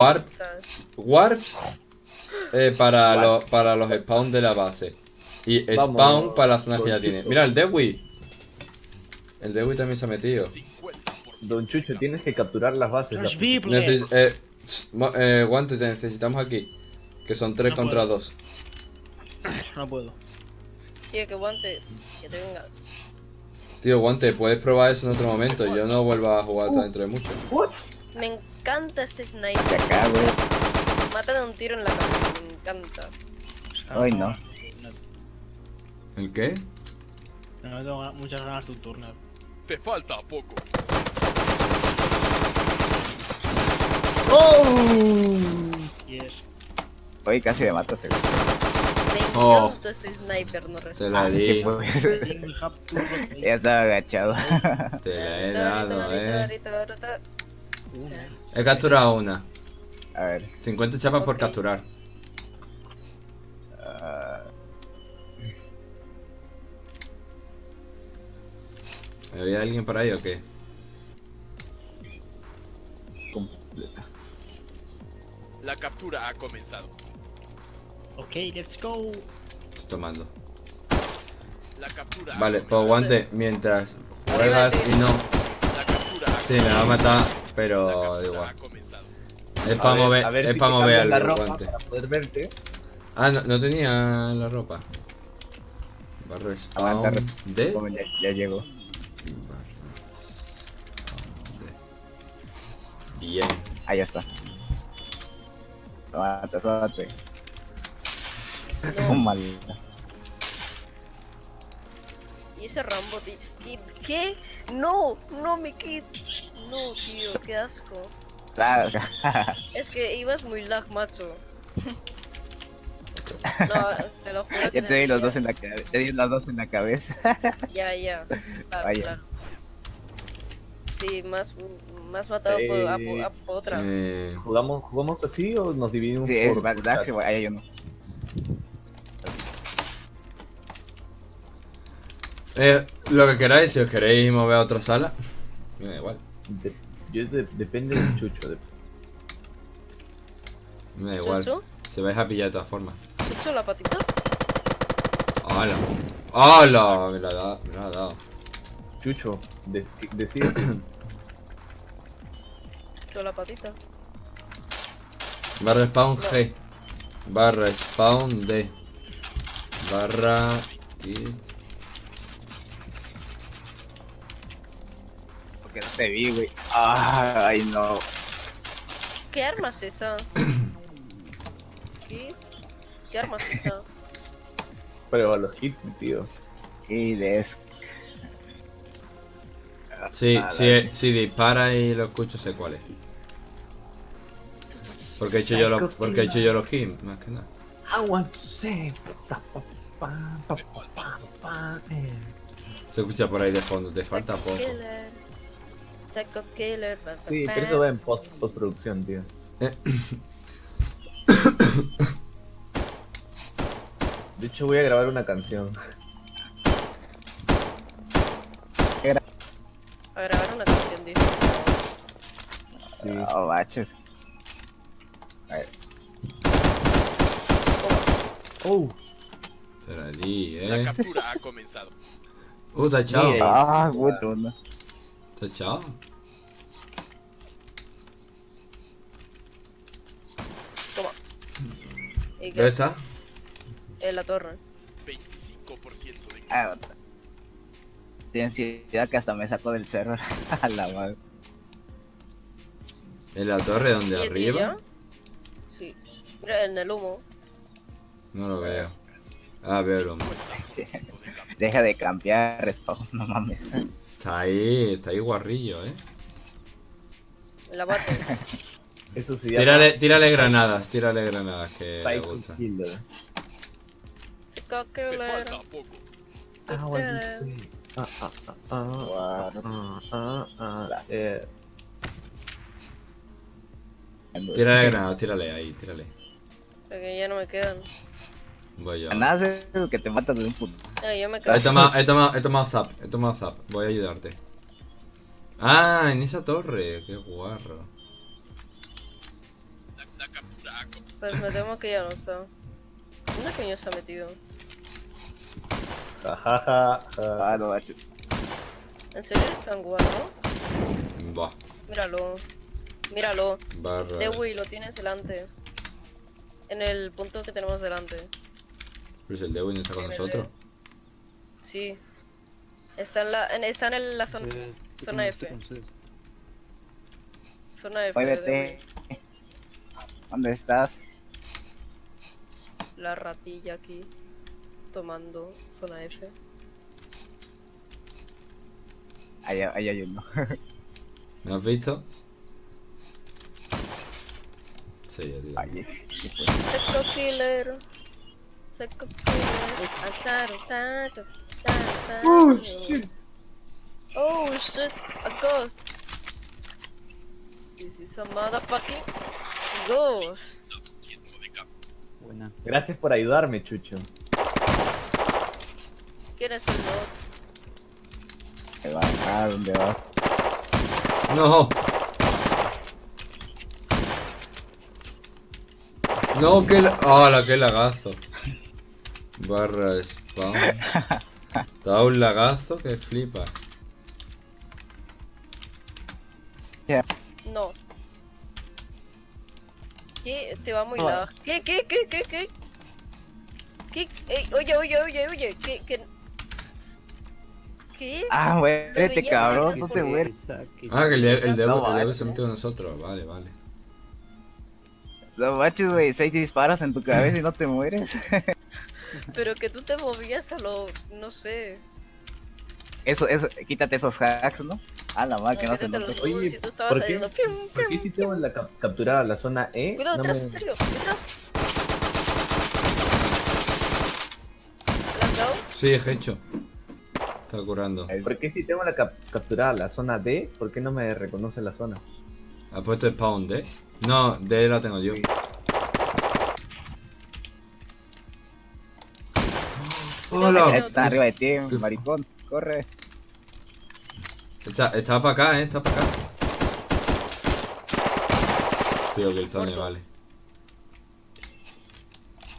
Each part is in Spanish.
Warp, warps eh, para, los, para los spawn de la base. Y Vamos, spawn para las zonas que ya tiene. Mira, el Dewi. El Dewi también se ha metido. Don Chucho, tienes que capturar las bases. Las-. Neces eh, eh, guante, te necesitamos aquí. Que son 3 No contra puedo. 2. No puedo. Tío, que guante, que te vengas. Tío, guante, puedes probar eso en otro momento. Yo no vuelvo a jugar hasta dentro de mucho. What? Me encanta este De sniper. acá, güey. Mata de un tiro en la cabeza, me encanta. Ay, no. ¿El qué? No, no tengo muchas ganas de un turner. Te falta poco. Yes. Oye, casi me matas, güey. Me Oh. encanta este sniper, no Te respeto. la ¿Qué di. ya estaba agachado. Te la he dado, eh. He capturado una. A ver. 50 chapas por capturar. ah, ¿Había alguien por ahí o qué? Completa. La captura ha comenzado. Ok, let's go. Estoy tomando. La captura Vale, pues comenzado. guante, mientras juegas y no. La captura ha Sí, me va a matar, pero igual. Es para ver- mover, a ver es si para mover la ropa guante. para poder verte. Ah, no, no tenía la ropa. Barra Aguanta, spawn de. como ya, ya llegó. Bien. Ah, ya está. Suate, suate. No. mal. Y ese Rambo, tío. ¿Y ¿Qué? No, no, mi kit. No, tío, qué asco. Claro. Es que ibas muy lag, macho. No, te lo juro que Ya te di los dos en la cabeza. Te di los dos en la cabeza. Ya, ya. Claro, Vaya. claro. Sí, más, más matado por, a, po- Eh, a otra. Eh, ¿Jugamos, ¿Jugamos así o nos dividimos Sí, es por verdad chat? que ahí hay uno. eh, lo que queráis, si os queréis mover a otra sala, me da igual. De- yo de- depende del Chucho. de- Me da igual. ¿Chucho? Se vais a pillar de todas formas. ¿Chucho la patita? ¡Hala! ¡Hala! Me la ha dado. Me la ha dado. Chucho, de- decide. ¿Chucho la patita? Barra spawn G. Barra spawn D. Barra y. Porque no te vi, güey. Ay, no. ¿Qué arma es esa? ¿Qué? ¿Qué arma es esa? Pero a los hits, tío. Y eso. Sí, Ah, sí, si dispara y lo escucho, sé cuál es. Porque he hecho yo los, porque he hecho yo los kills, más que nada. I want to say. pa, pa, pa, pa, pa, pa, pa, eh. Se escucha por ahí de fondo, te falta poco. Psycho Killer. pa, pa, Sí, pero eso va en post postproducción, tío. Eh. De hecho, voy a grabar una canción. A grabar una canción, dice. Sí. Oh, baches. Oh, Se la di, La eh. captura ha comenzado. Uh, echado. Mire. Ah, bueno. Echado. Toma. ¿Y qué ¿Dónde es? está? En la torre. 25% de Ah, otra. Ansiedad que hasta me sacó del cerro. A la madre. ¿En la torre donde ¿Y- y arriba? Sí. Mira, en el humo. No lo veo. Ah, veo el hombre. Deja de cambiar, respawn, no mames. Está ahí, está ahí guarrillo, eh. La bate. eso llama Tírale, tírale granadas, tírale granadas que le gusta. Say. Ah, ah, ah, ah, ah, ah, ah, eh. Tírale granadas, tírale ahí, tírale. Porque ya no me quedan. Voy yo. Nada, es que te matas de un puto. No, yo me quedo. He tomado, he tomado, he tomado zap, he tomado zap. Voy a ayudarte. Ah, en esa torre, qué guarro. Pues me temo que ya no está. ¿Dónde coño se ha metido? Ja, ja, ja, ja. Ah, no, macho. ¿En serio es tan guapo? Buah, Míralo. Míralo. barra. Dewey, lo tienes delante. En el punto que tenemos delante. Pero si el Dewey no está con nosotros. Sí. Está en la, en, está en la zona, zona F. Zona F. Oye, vete. ¿Dónde estás? La ratilla aquí. Tomando zona F. Ahí, ahí hay uno. ¿Me has visto? Sí, tío. Ahí. Seco killer. Seco killer. Tato, Oh, shit. Oh shit, a ghost. This is a motherfucking ghost. Buena. Gracias por ayudarme, Chucho. ¿Quién es el bot? ¿Dónde va? Ah, ¿dónde va? ¡No! No, que la... ¡Hala, qué lagazo! Barra spawn. Te dado un lagazo que flipa. No. ¿Qué? Te va muy lag. ¿Qué? ¿Qué? ¿Qué? ¿Qué? ¿Qué? ¿Qué? Ey, oye, oye, oye, oye. ¿Qué? ¿Qué? ¿Qué? Ah, este veía cabrón, no por se mí. muere. Ah, que el, de- el, No, Devo, el vale. Devo se metió con nosotros. Vale, vale. No manches, güey, seis disparos en tu cabeza y no te mueres. Pero que tú te movías a lo... No sé. Eso, eso, quítate esos hacks, ¿no? Ah, la madre, que no se Oye, nudos y tú estabas ¿por qué? fium, ¿Por qué si tengo la cap- capturada la zona E? Cuidado, no detrás, me- estéreo, detrás. ¿La has dado? Sí, hecho. Está curando. ¿Por qué si tengo la cap- capturada la zona D? ¿Por qué no me reconoce la zona? ¿Ha puesto spawn D? No, D la tengo yo. ¡Hola! Está arriba de ti, maricón, corre. Está, está para acá, eh, está para acá. Tío, que el zone, vale.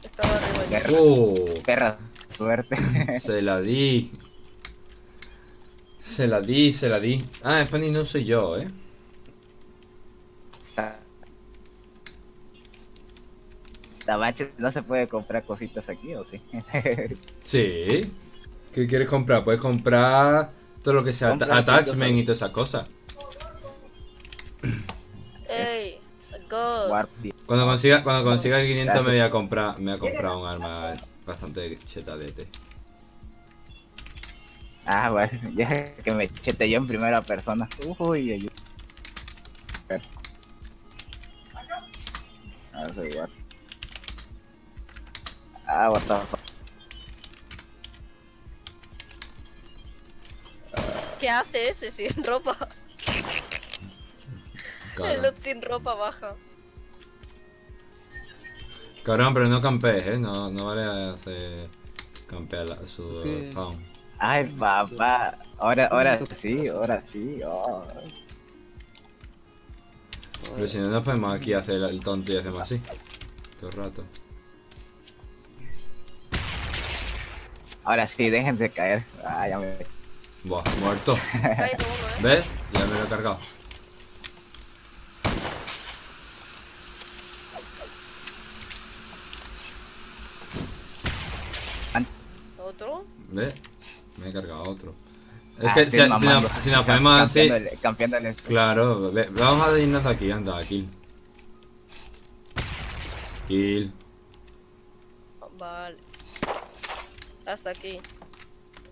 Estaba arriba ya. Perra, ¡Oh! perra, suerte. Se la di. Se la di, se la di. Ah, Spani no soy yo, eh. Manches, no se puede comprar cositas aquí, ¿o sí? Sí. ¿Qué quieres comprar? Puedes comprar todo lo que sea Compra attachment y todas esas cosas. Ey, a Cuando consiga, cuando consiga el 500 me voy a comprar, me voy a comprar un arma bastante chetadete. Ah, bueno, ya que me chete yo en primera persona. Uy, ay. Ah, soy Warp. Ah, what the fuck. ¿Qué hace ese sin ropa? El Cabrón. lot sin ropa baja. Cabrón, pero no campees, eh. No, no vale hacer campear la- su ¿Qué? spawn. Ay, papá. Ahora, ahora sí, ahora sí. oh. Pero si no nos podemos aquí hacer el tonto y hacemos así. Todo el rato. Ahora sí, déjense caer. Ah, ya me. Buah, muerto. Eh. ¿Ves? Ya me lo he cargado. ¿Otro? ¿Ves? Me he cargado otro. Es Ah, que si, nos, si ponemos así. Campeándole. Claro, ve- vamos a irnos de aquí, anda, kill. Kill. Vale. Hasta aquí.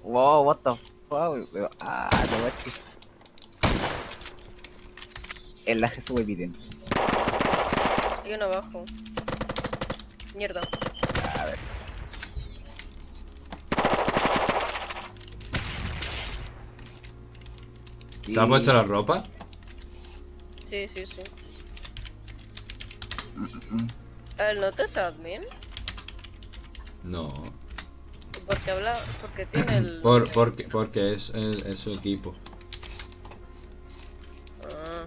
Wow, what the fuck. Ah, no manches. El lag estuvo evidente. Hay uno abajo. Mierda. A ver. ¿Se ha puesto la ropa? Sí, sí, sí. Mm, ¿El no te es admin? No porque habla, porque tiene el... Por, porque, porque es, el, es su equipo. Ah.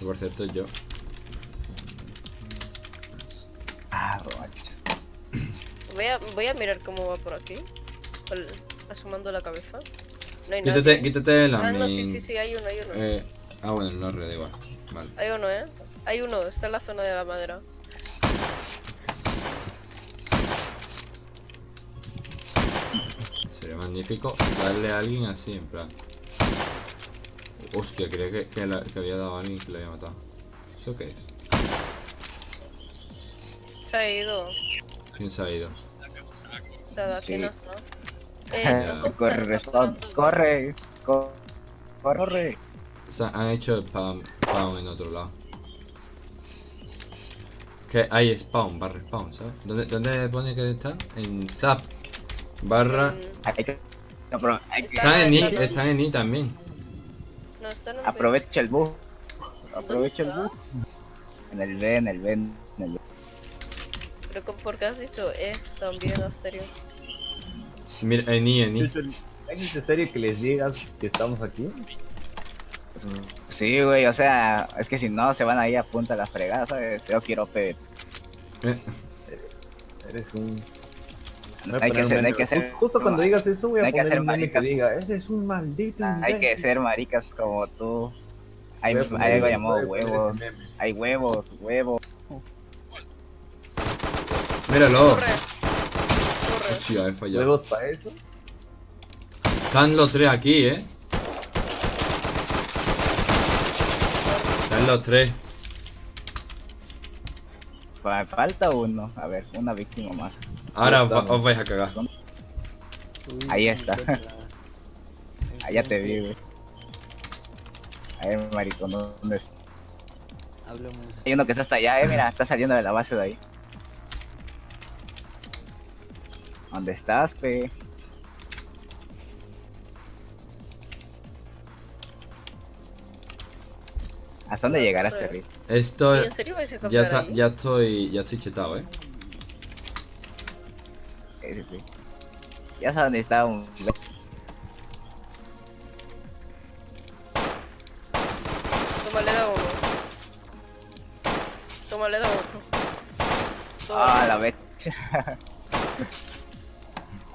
Por cierto, yo... Ah, voy a, voy a mirar cómo va por aquí. El, asomando la cabeza. No hay quítate, quítate la... Ah, no, sí, sí, sí, hay uno, hay uno. Eh, ah, bueno, no, red igual. Vale. Hay uno, ¿eh? Hay uno, está en la zona de la madera. Magnífico darle a alguien así, en plan. Hostia, creía que, que, la- que había dado a alguien que le había matado. ¿Eso qué es? Se ha ido. ¿Quién se ha ido? O sea, de aquí Sí. no está. Eh, corre, jugando. corre, co- corre. O sea, han hecho spam, spawn en otro lado. Que hay spawn, barra spawn, ¿sabes? ¿Dónde, dónde pone que está? En zap. Barra. Mm, Hay que- Está- Están en I, está- están en I también. No, está en el aprovecha el bug. Aprovecha el bug. En el B, en el B, en el B. Pero con- ¿por qué has dicho eh también, Asterio? Mira, en I, en I. ¿Es necesario que les digas que estamos aquí? Sí, güey, o sea, es que si no se van ahí a punta la fregada, ¿sabes? Yo quiero PvP. Eh, Eres un... Hay que hacer, no hay que hacer. Justo, justo cuando digas eso voy a hay que poner hacer un meme que maricas. diga, eres un maldito Hay que imbécil". ser maricas como tú. Hay, hay algo llamado huevos. Hay huevos, huevos. míralo. Corre. Corre. Hostia, he fallado. ¿Huevos para eso? Están los tres aquí, eh. Están los tres. Fa- Falta uno. A ver, una víctima más. Ahora os, vais a cagar. Ahí está. Allá te vi, güey. A ver, maricón, ¿dónde está? Hablamos. Hay uno que está hasta allá, eh, mira, está saliendo de la base de ahí. ¿Dónde estás, pe? ¿Hasta dónde llegarás. Terry? Esto ¿Y en serio vais a ya está, ya estoy, ya estoy chetado, eh. Sí. Ya sabes dónde está un... Toma, le da uno. Toma, le da otro. Toma. Ah, la vez.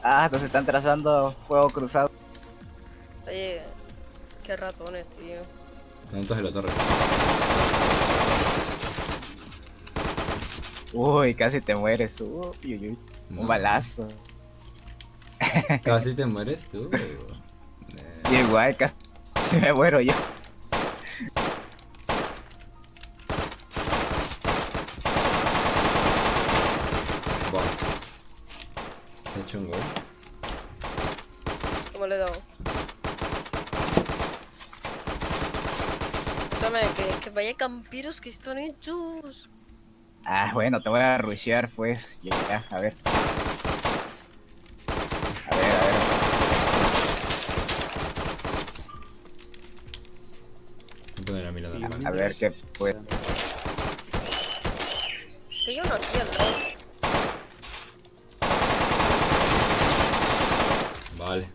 ah, nos están trazando fuego cruzado. Oye, qué ratones, tío. Tantos en la torre. Uy, casi te mueres. Uy, uy, uy. No. Un balazo. Casi te mueres tú, güey. Y igual, casi me muero yo. Buah. He hecho un gol. ¿Cómo le he dado? Escúchame, que, que vaya campiros que están hechos. Ah, bueno, te voy a rushear, pues. Ya, ya, a ver. A ver, a ver. Voy a poner la mirada en A ver qué pues. Que aquí al lado. Vale.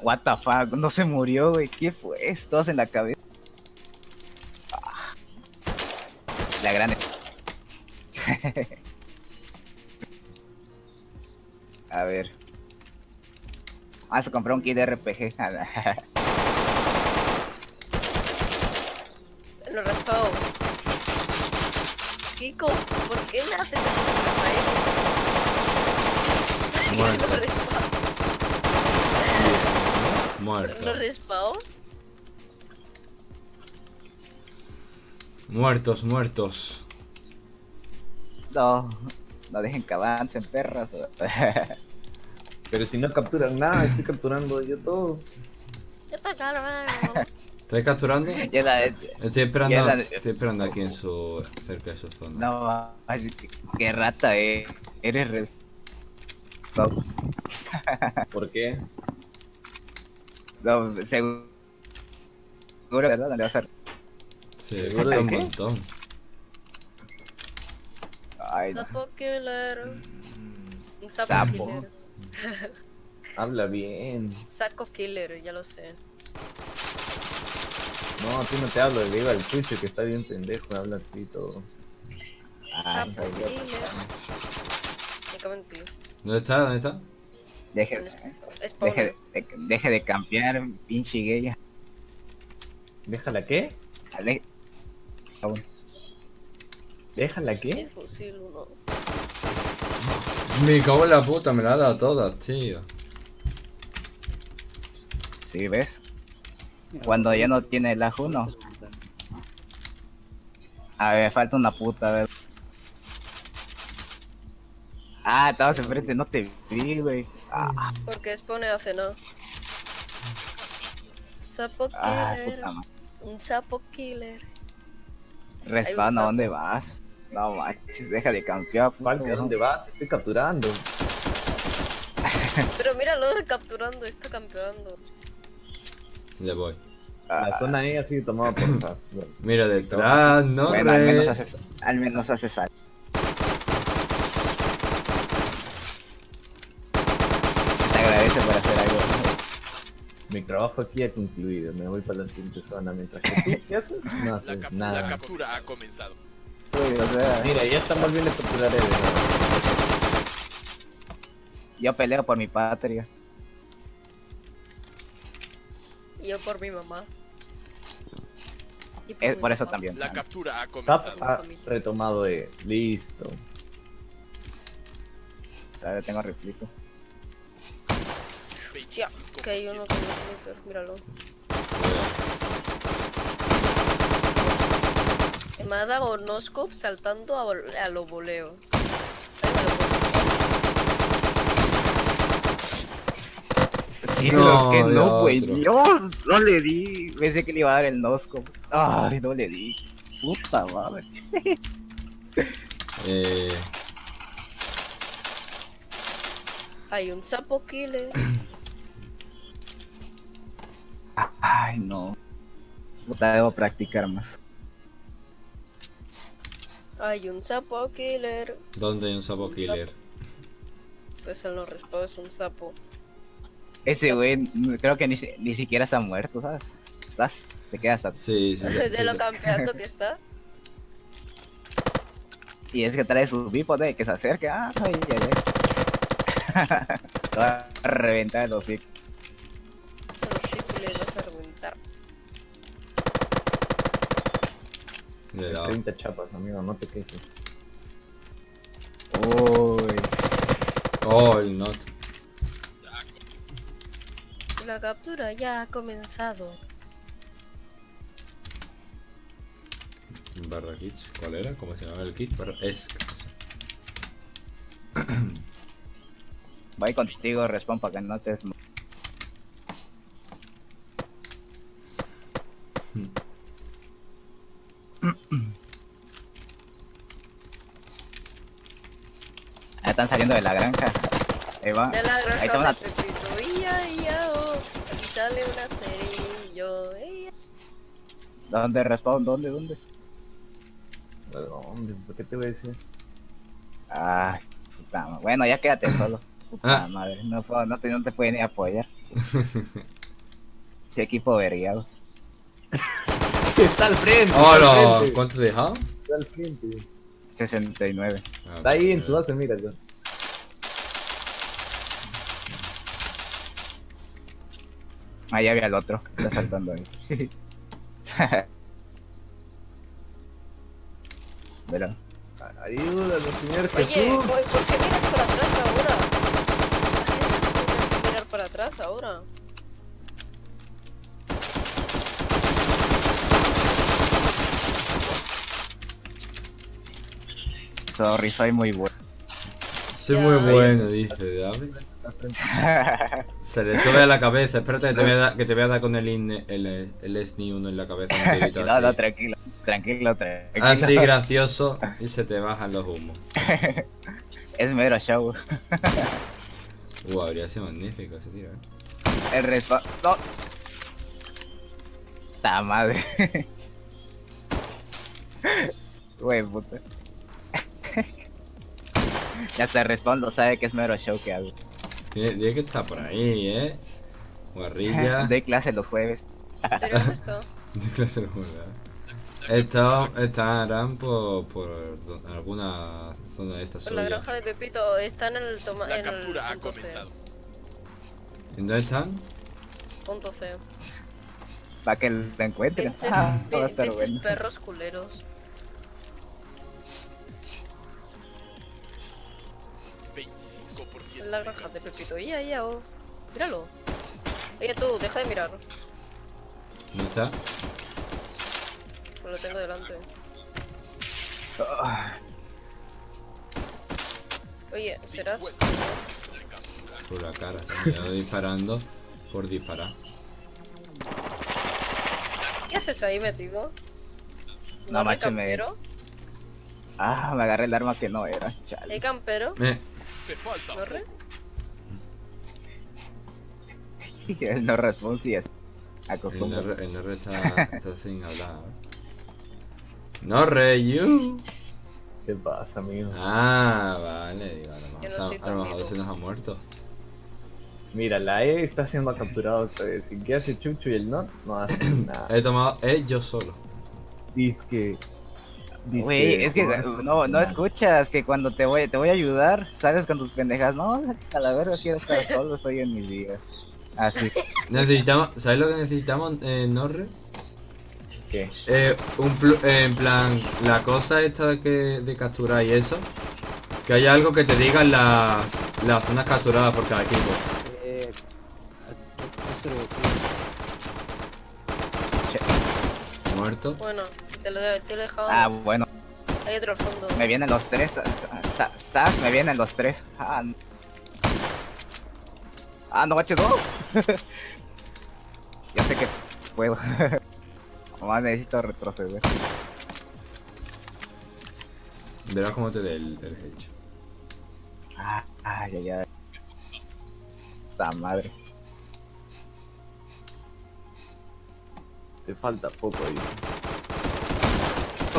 What the fuck, no se murió, güey. ¿Qué fue? Todos en la cabeza. Vamos a comprar un kit de RPG. Lo raspado. Kiko, ¿por qué me haces eso con Rafael? Muerto. Muerto. Lo. Muertos, muertos. no, no dejen que avancen, perras. Pero si no capturan nada, estoy capturando yo todo. Ya está claro, ¿Estáis capturando? ya la, Estoy esperando, Ya la- estoy esperando aquí en su, cerca de su zona. no, ay, qué, qué rata, eh. Eres res... No, ¿Por qué? no, seguro, ¿verdad? ¿Dónde vas a... Sí, ¿Seguro de un qué? montón. Ay, no. Sapo killer. Un sapo, Sapo. Habla bien. Saco killer, ya lo sé. No, a ti no te hablo, le digo al chucho que está bien pendejo, habla así todo. Ay, killer. Me cago en ti. ¿Dónde está? ¿Dónde está? Deje, Es- deje, de, deje de campear, pinche gay. ¿Déjala qué? Ale-. ¿Déjala qué? El fusil uno. Me cago en la puta, me la ha dado todas, tío. Sí, ¿ves? Cuando ya no tiene el ajo, no. A ver, falta una puta, a ver. Ah, estabas enfrente, no te vi, güey. Ah, Porque Spawner hace nada. Sapo ah, killer. puta madre. Un sapo killer. Respawn, ¿a dónde vas? No manches, deja de campear, puto. Falke, ¿a dónde vas? Estoy capturando. Pero míralo capturando, está campeando. Le voy. Ah, La zona E ha sido tomada por SAS. Bueno, Mira detrás, no bueno, al menos re. haces, al menos haces algo. Te agradece por hacer algo. Mi trabajo aquí ha concluido. Me voy para la siguiente zona. Mientras que tú, ¿qué haces? No La, haces cap- la nada. captura ha comenzado. Uy, o sea, Mira, ya están volviendo a capturar a Eden. yo peleo por mi patria. Y yo por mi mamá. Y Es mi por eso también. La captura ha Zap comenzado. ha retomado E. Listo. O sea, yo tengo riflito. Ya, que hay uno con sniper, míralo. Me ha dado noscope saltando a, vol- a lo voleo. Sí, No, es que no, güey. otro. Dios, no le di. Pensé que le iba a dar el nosco. Ay, no le di. Puta madre. Eh, Hay un sapo killer. Ay, no. Puta, debo practicar más. Hay un sapo killer. ¿Dónde hay un sapo killer? Pues en los respawns es un sapo. Ese güey, creo que ni, ni siquiera se ha muerto, ¿sabes? ¿Estás? Se queda hasta. Sí, sí. sí, de lo sí. campeando que está. Y es que trae su bípode que se acerque. Ah, ay, ay, ay. Te va a reventar el hocico. Le he dado. 30 chapas, amigo, no te quejes. Uy. Oh, el not. La captura ya ha comenzado. Barra kits. ¿Cuál era? ¿Cómo se llamaba el kit? Barra... Es. Voy contigo, respawn, para que no te saliendo de la granja. Ahí va. De la Ahí granja está una... oh. Aquí sale una. Ia. ¿Dónde respawn? ¿Dónde? ¿Dónde? ¿Dónde? ¿Por qué te voy a decir? Ay, puta ma- Bueno, ya quédate solo. Puta Ah. madre. No, puedo- no, te, no te pueden ni apoyar. Sí, equipo vergueado. Está al frente. ¡Hola! frente, ¿Cuánto te dejado? Está al frente. 69. Ah, Está ahí en su base, mira. ya. Ahí había el otro. Está saltando ahí. Pero, Ayúdalo, señor Oye, Jesús. ¿por por qué miras para atrás ahora? ¿Por qué mirar para atrás ahora? sorry, soy muy bueno. Soy muy bueno, dice Se le sube a la cabeza. Espérate que te voy a dar, que te voy a dar con el, in, el, el SNI 1 en la cabeza. no, no, tranquilo. Tranquilo, tranquilo. Así gracioso y se te bajan los humos. Es mero show. Uh, habría sido magnífico ese tiro, eh. El respawn. No. Ta madre. Güey, puta. ya se respawn lo sabe que es mero show que hago. Tiene, tiene que estar por ahí, eh. Guarrilla. Doy clase los jueves. ¿Pero dónde está? De clase de juego, eh. Está, estarán por, por alguna zona de esta Pues la granja de Pepito está en el toma La en el captura ha C. comenzado. ¿En dónde están? Punto C. Para que lo encuentren. Pinches, Ah, perros culeros. En la granja de Pepito. Ya, ya, oh. Míralo. Oye tú, deja de mirar. ¿Dónde está? Pues lo tengo delante. Oye, ¿serás? Por la cara. Me disparando por disparar. ¿Qué haces ahí metido? No, macho, me- campero? Ah, me agarré el arma que no era. Chale. ¿Hay campero? Eh, Te falta ¿No re? poco. El no responde y es el acostumbra. Norre, el Norre está, está sin hablar. Norre, you. ¿Qué pasa, amigo? Ah, vale, digo, a lo mejor, no se- soy a lo mejor conmigo. se nos ha muerto. Mira, la E está siendo capturada otra vez. ¿Y qué hace Chucho y el Not? No hace nada. He tomado, eh, yo solo. Dice que. Dice Güey, es que no, no escuchas que cuando te voy, te voy a ayudar, sales con tus pendejas. No, a la verga quiero estar solo, estoy en mis días. Así. Necesitamos, ¿sabes lo que necesitamos, eh, Norre? ¿Qué? Eh, un plu- eh, en plan, la cosa esta de, que, de capturar y eso. Que haya algo que te digan las, las zonas capturadas por cada equipo. Muerto. Bueno, te lo, de- te lo he dejado. Ah, bueno, Hay otro al fondo. me vienen los tres. sa- Sas, me vienen los tres. Ah, no. Ah, no, macho, no. ya sé que puedo. Nomás necesito retroceder. Verás cómo te dé el, el hecho. Ah, ay, ay, ay. Esta madre. Te falta poco, dice.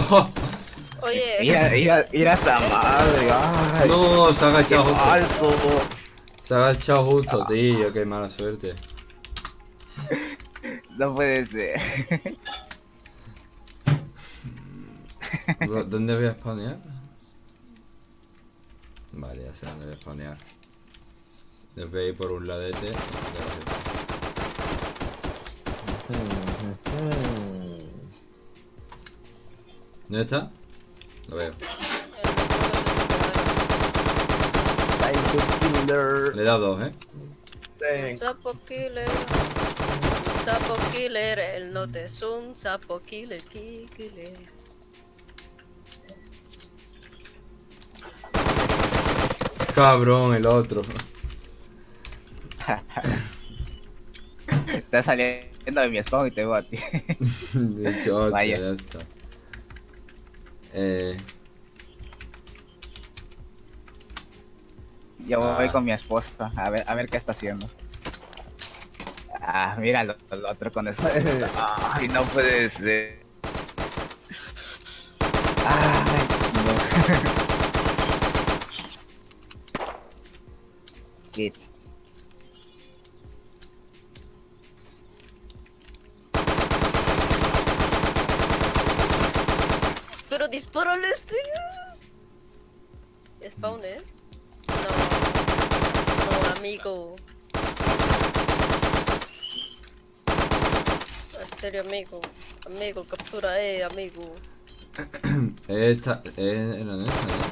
¡Oh! Oye, Mira, mira, mira esa madre. Ay, No, se ha agachado justo. falso. Se ha agachado justo, tío. Qué mala suerte. No puede ser. ¿Dónde voy a spawnear? Vale, ya sé dónde voy a spawnear. Les voy a ir por un ladete. ¿Dónde está? Lo veo. Le he dado dos, ¿eh? sapo killer. Sapo killer. El note es un sapo killer. ki- killer. Cabrón, el otro. Está saliendo de mi spawn y te veo a ti. De hecho, Vaya. ya está. Eh, Yo voy Ah. con mi esposa a ver, a ver qué está haciendo. Ah, mira lo, lo otro con eso. Ay, no puede ser. Ay, no. Qué Pero dispárale este. Spawn, eh. No. No, amigo. En serio, amigo. Amigo, captura, eh, amigo. esta, eh, era esta, ¿no?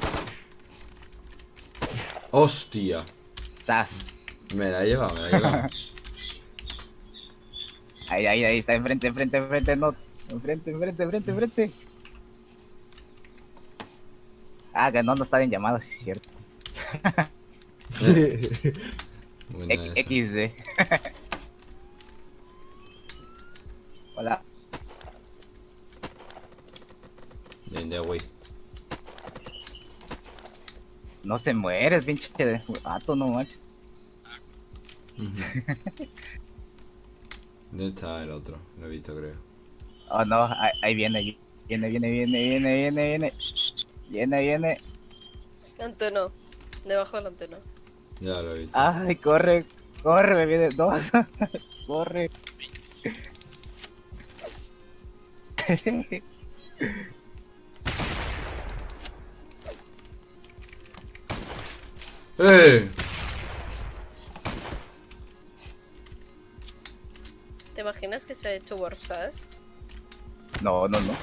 ¡Hostia! Sas. Me la he llevado, me la he llevado. Ahí, ahí, ahí, está enfrente, enfrente, enfrente, no. Enfrente, enfrente, enfrente, enfrente. Ah, que no, no está en llamada, sí es cierto. X- XD. Hola. Bien, de güey. No te mueres, pinche de vato, no manches. ¿Dónde está el otro? Lo he visto, creo. Oh no, ahí, ahí viene, viene, viene, viene, viene, viene, viene. Viene, viene. Antena. Debajo de la antena. Ya lo he visto. Ay, corre, corre, me viene dos. corre. ¡Eh! ¿Te imaginas que se ha hecho Warp Sash? No, no, no.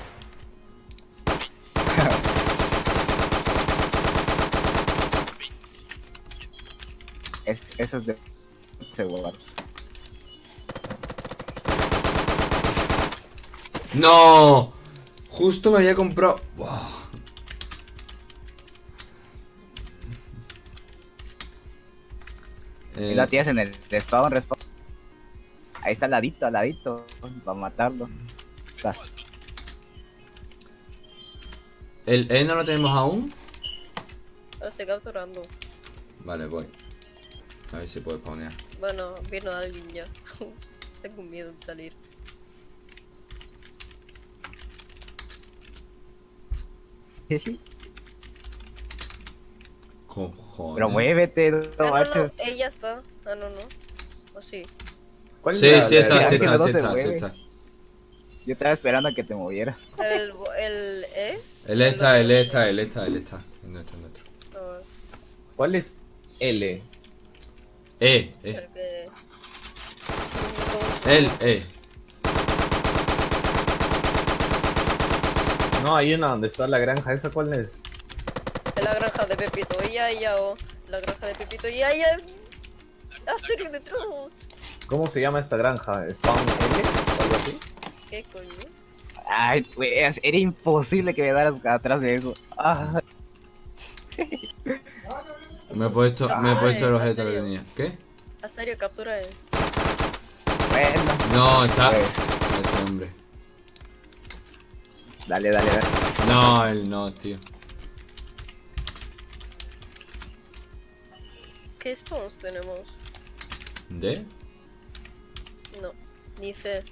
Es, eso es de seguro. ¡No! Justo me había comprado. Buah. Y Eh, la tienes en el respawn, respawn. Ahí está al ladito, al ladito. Para matarlo. Estás. ¿El E no lo tenemos aún? Lo estoy capturando. Vale, voy. A ver si puedo spawnear. Bueno, vino alguien ya. Tengo miedo de salir. Cojones. Pero muévete, no Ah, no, no, marches. ella está. Ah, no, no. O sí. ¿Cuál es Sí, sí está, sí está, sí está, sí está. Yo estaba esperando a que te movieras. El, el E. Él está, él está, él está, él está. Es nuestro, es nuestro. No, ¿Cuál es L? E, E. el que. Él, E. No, hay una donde está la granja. ¿Esa cuál es? La granja de Pepito. Ella, ella, o. La granja de Pepito. Y ella. Asterio de Trolls. ¿Cómo se llama esta granja? ¿Spawn L? ¿O algo así? ¿Qué coño? Ay, pues, era imposible que me daras atrás de eso. Ah, Me he puesto, me he puesto el objeto que tenía. ¿Qué? Asterio, captura él. bueno. No, está. Pues, Este hombre. dale, dale, dale. No, él no, tío. ¿Qué spawns tenemos? ¿De? No. Ni C.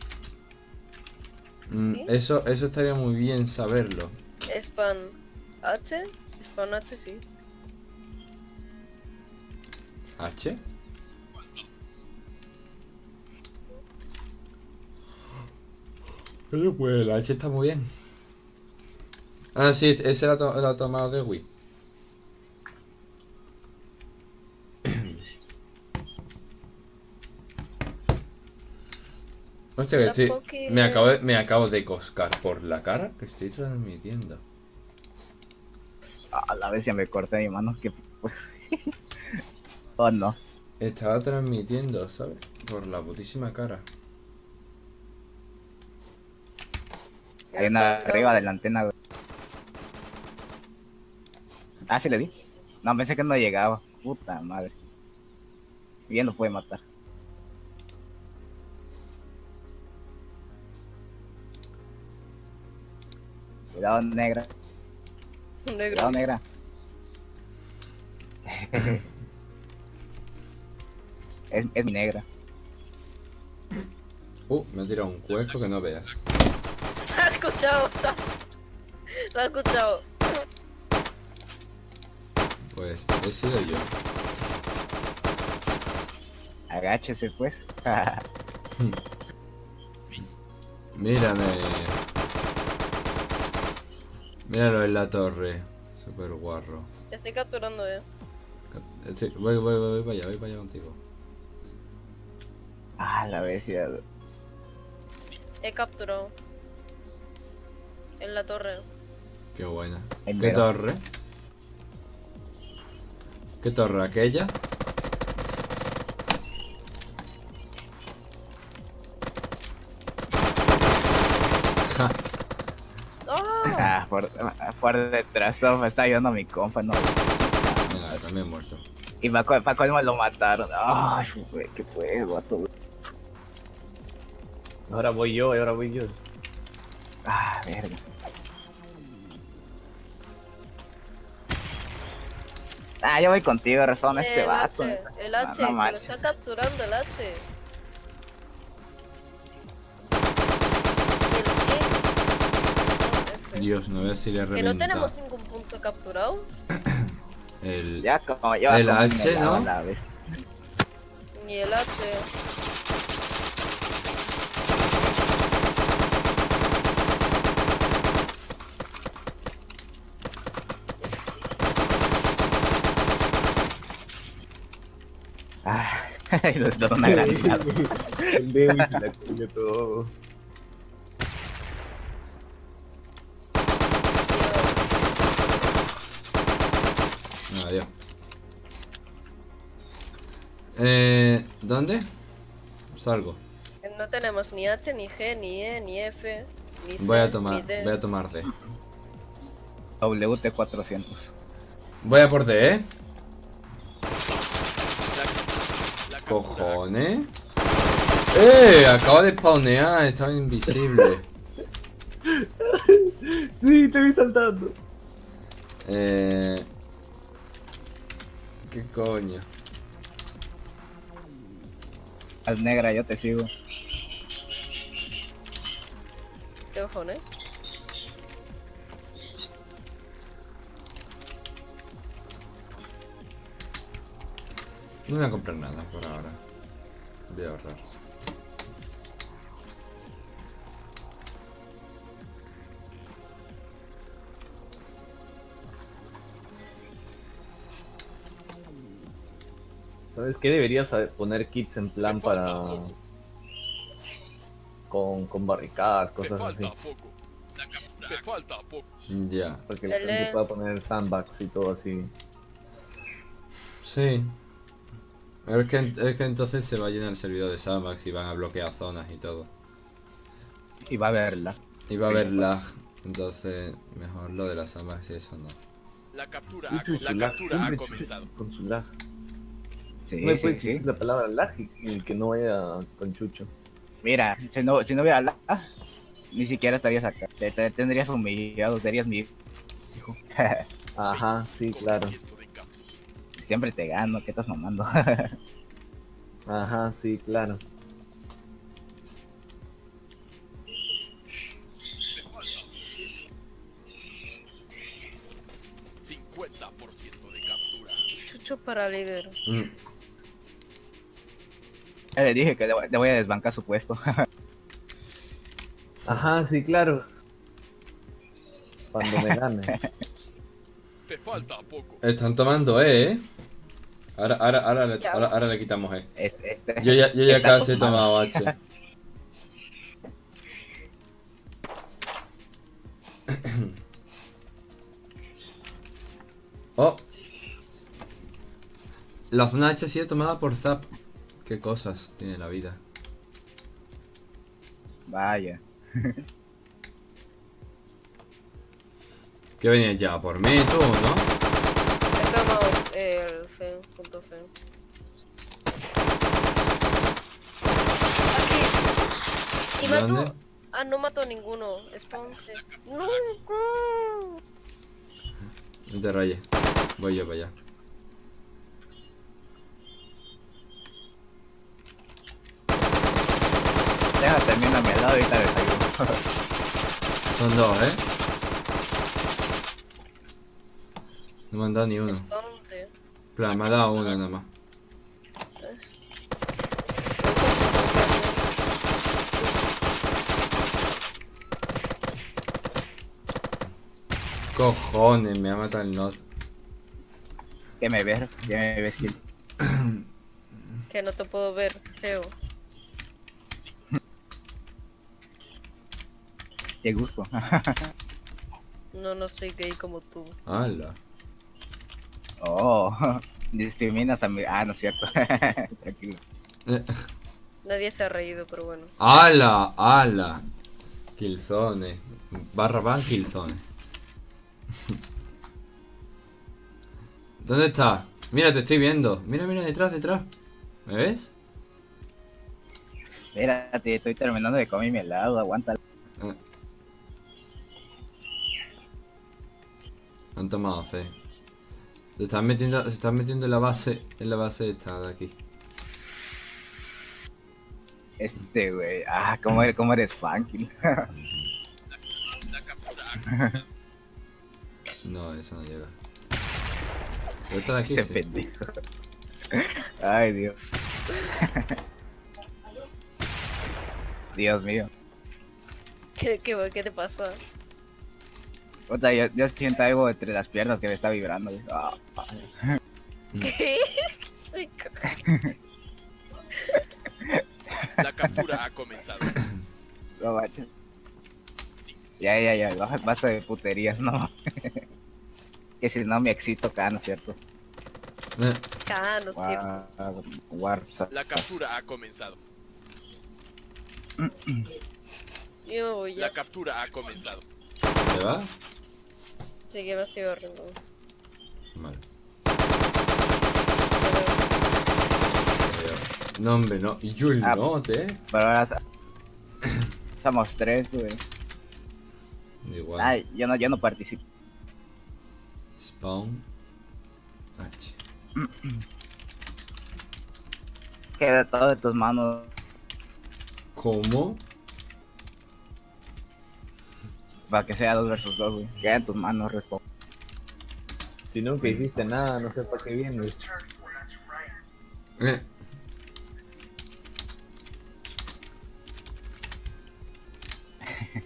Mm, ¿Sí? eso, eso estaría muy bien saberlo. Span H. Span H, sí. ¿H? Pero pues el H está muy bien. Ah, sí, ese era el tomado de Wii. Hostia, que estoy, me, acabo de, me acabo de coscar por la cara que estoy transmitiendo. A la vez ya me corté mi mano. Que... oh, no. Estaba transmitiendo, ¿sabes? Por la putísima cara. Hay una arriba de la antena, güey. Ah, sí le di. No, pensé que no llegaba. Puta madre. Bien lo puede matar. Cuidado, negra. Negro. Cuidado, negra. es, es mi negra. Uh, me ha tirado un cuerpo que no veas. Se ha escuchado. Se ha, se ha escuchado. Pues he sido yo. Agáchese, pues. Mírame. Míralo en la torre. Super guarro. Estoy capturando, eh. Estoy- voy, voy, voy, voy para allá, voy para allá contigo. Ah, la bestia. He capturado. En la torre. Qué buena. El ¿Qué mero. torre? ¿Qué torre? ¿Aquella? ¡Ah! Ah, por, por detrás, me está ayudando mi compa, no. Venga, también muerto. Y para pa colmo lo mataron. Ay, qué fue, guato. Ahora voy yo, ahora voy yo. Ah, verga. Ah, yo voy contigo, respawn este el vato. H, el No, H, no que lo está capturando el H. El. Dios, no veo si le Que no tenemos ningún punto capturado. El... Ya como yo El como H, ¿no? Ni el H. y lo explotó una granada. El se la comió todo. Adiós. Eh, ¿Dónde? Salgo. No tenemos ni H, ni G, ni E, ni F, ni C, Voy a ni tomar, D. voy a tomar D. WT400. Voy a por D, ¿eh? La captura Cojones. ¡Eh! Acaba de spawnear, estaba invisible. Sí, te vi saltando. Eh... ¿Qué coño? Al negra, yo te sigo. ¿Qué cojones? No voy a comprar nada por ahora. Voy a ahorrar. ¿Sabes qué? Deberías poner kits en plan para. Con, con barricadas, cosas falta así. poco. La captura. Te falta poco. Ya. Para que la gente pueda poner sandbags y todo así. Sí. Es que, es que entonces se va a llenar el servidor de Sandbox y van a bloquear zonas y todo. Y va a verla. Y va a haber lag. Entonces, mejor lo de las Sandbox y eso no. La captura, ha- la lag, captura ha comenzado. con su lag. Sí, no puede sí, existir sí. la palabra lag y el que no vaya con Chucho. Mira, si no, si no hubiera la, ni siquiera estarías acá. Te, te tendrías humillado, serías mi hijo. Ajá, sí, claro. 5% de captura. Siempre te gano, ¿qué estás mamando? Ajá, sí, claro. Te falta 50% de captura. Chucho para líder. Mm, Ya le dije que le, voy- le voy a desbancar su puesto. Ajá, sí, claro. Cuando me ganes. Te falta poco. Están tomando E, ¿eh? Ahora, ahora, ahora, le, ahora, ahora le quitamos E. Este, este. Yo ya, yo ya casi he tomado H. oh. La zona H ha sido tomada por Zap. Qué cosas tiene la vida. Vaya. ¿Qué venías ya? ¿Por mí tú, no? He tomado el C, punto C. Aquí. Y mató. ¿Dónde? Ah, no mató a ninguno. Spawn C. No, no. No te rayes. Voy yo para allá. Deja termina a mi lado y te desayuno. Son dos, ¿eh? No me han dado ni uno. Plan, me ha dado uno nada más. Cojones, me ha matado el not. ¿Qué me ves? ¿Qué me ves? Gil? Que no te puedo ver, feo. Qué gusto. No, no soy gay como tú. ¡Hala! Oh, discriminas a mi... Ah, no es cierto. Tranquilo. Nadie se ha reído, pero bueno. ¡Hala! ¡Hala! Killzone. Barra van Killzone. ¿Dónde estás? Mira, te estoy viendo. Mira, mira, detrás, detrás. ¿Me ves? Espérate, estoy terminando de comer mi helado, aguanta. Eh. Han tomado C. Se están metiendo, se están metiendo en la base, en la base esta de aquí. Este, güey. Ah, ¿cómo eres, cómo eres funky? No, eso no llega. Pero esta de aquí, Este sí. pendejo. Ay, Dios. Dios mío. ¿Qué, qué, qué te pasa? Puta, yo, yo siento algo entre las piernas que me está vibrando. Ah, ¿Qué? La captura ha comenzado. No manches. Ya, ya, ya, baja basta de puterías, no. que si no me excito acá, ¿no es cierto? Eh, Ah, no es cierto. War. La captura ha comenzado. Yo. La captura ha comenzado. Sí, que me estoy barriendo. Vale. No, hombre, no. Y yo el Ah. note, eh. Pero ahora somos tres, güey. Igual. Ay, yo no, yo no participo. Spawn. H. Queda todo en tus manos. ¿Cómo? Para que sea dos versus dos, güey. Queda en tus manos, responde. Si nunca hiciste nada, no sé para qué vienes. Eh.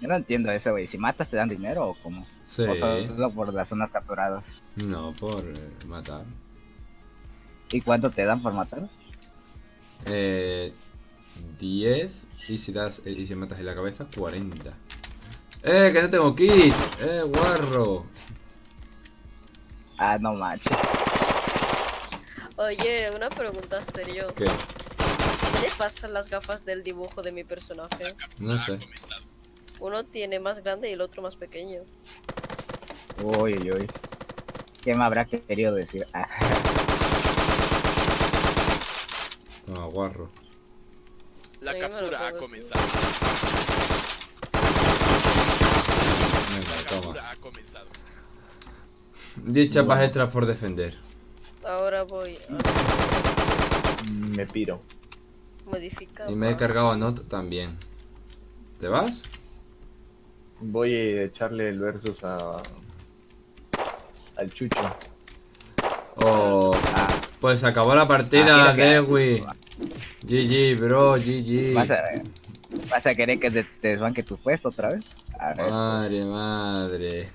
Yo no entiendo eso, güey. Si matas, ¿te dan dinero o cómo? Sí. O solo por las zonas capturadas. No, por eh, matar. ¿Y cuánto te dan por matar? Eh, 10 y si das eh, y si matas en la cabeza 40. Eh, que no tengo kit. Eh, guarro. Ah, no manches. Oye, una pregunta serio. ¿Qué? ¿Qué le pasan las gafas del dibujo de mi personaje? No sé. Uno tiene más grande y el otro más pequeño. Uy, uy, uy. ¿Qué me habrá querido decir? Toma, guarro. La captura ha comenzado. Venga, La toma. captura ha comenzado. 10 chapas extras por defender. Ahora voy a Me piro. modificar. Y me he cargado a Not también. ¿Te vas? Voy a echarle el versus a. al Chucho. Oh, pues se acabó la partida, Ah, Dewi. GG, bro, GG. ¿Vas, a, ¿Vas a querer que te, te desbanque tu puesto otra vez? A ver. Madre, madre.